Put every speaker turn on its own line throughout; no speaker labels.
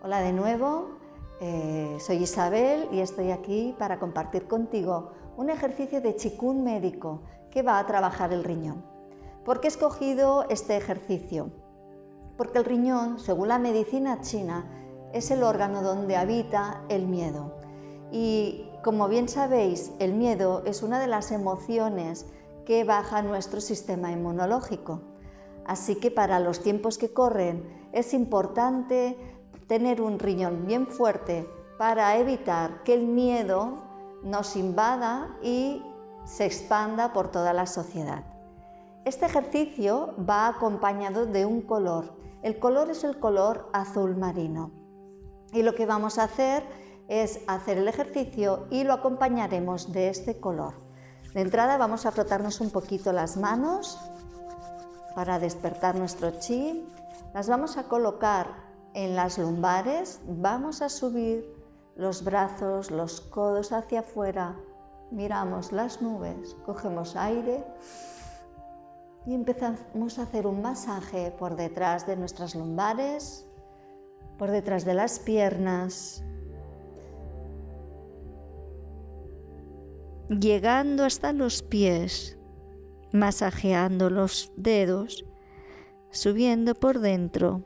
Hola de nuevo, eh, soy Isabel y estoy aquí para compartir contigo un ejercicio de chikun médico que va a trabajar el riñón. ¿Por qué he escogido este ejercicio? Porque el riñón, según la medicina china, es el órgano donde habita el miedo. Y como bien sabéis, el miedo es una de las emociones que baja nuestro sistema inmunológico. Así que para los tiempos que corren es importante tener un riñón bien fuerte para evitar que el miedo nos invada y se expanda por toda la sociedad. Este ejercicio va acompañado de un color. El color es el color azul marino. Y lo que vamos a hacer es hacer el ejercicio y lo acompañaremos de este color. De entrada vamos a frotarnos un poquito las manos para despertar nuestro chi. Las vamos a colocar en las lumbares vamos a subir los brazos, los codos hacia afuera, miramos las nubes, cogemos aire y empezamos a hacer un masaje por detrás de nuestras lumbares, por detrás de las piernas, llegando hasta los pies, masajeando los dedos, subiendo por dentro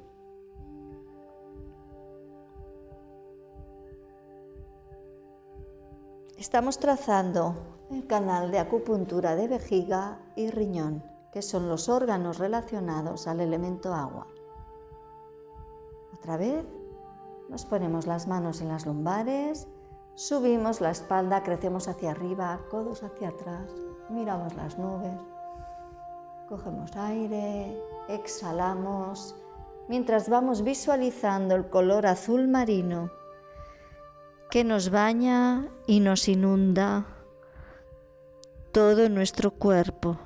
Estamos trazando el canal de acupuntura de vejiga y riñón, que son los órganos relacionados al elemento agua. Otra vez, nos ponemos las manos en las lumbares, subimos la espalda, crecemos hacia arriba, codos hacia atrás, miramos las nubes, cogemos aire, exhalamos, mientras vamos visualizando el color azul marino que nos baña y nos inunda todo nuestro cuerpo.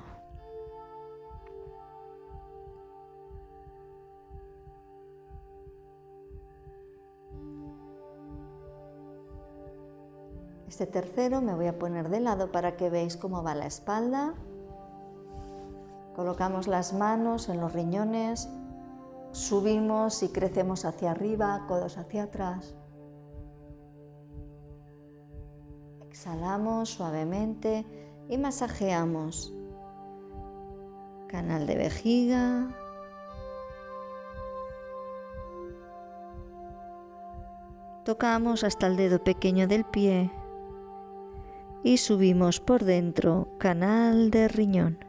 Este tercero me voy a poner de lado para que veáis cómo va la espalda. Colocamos las manos en los riñones, subimos y crecemos hacia arriba, codos hacia atrás. Exhalamos suavemente y masajeamos. Canal de vejiga. Tocamos hasta el dedo pequeño del pie y subimos por dentro, canal de riñón.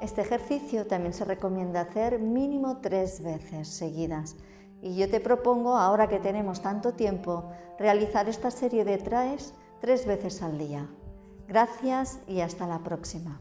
Este ejercicio también se recomienda hacer mínimo tres veces seguidas. Y yo te propongo, ahora que tenemos tanto tiempo, realizar esta serie de traes tres veces al día. Gracias y hasta la próxima.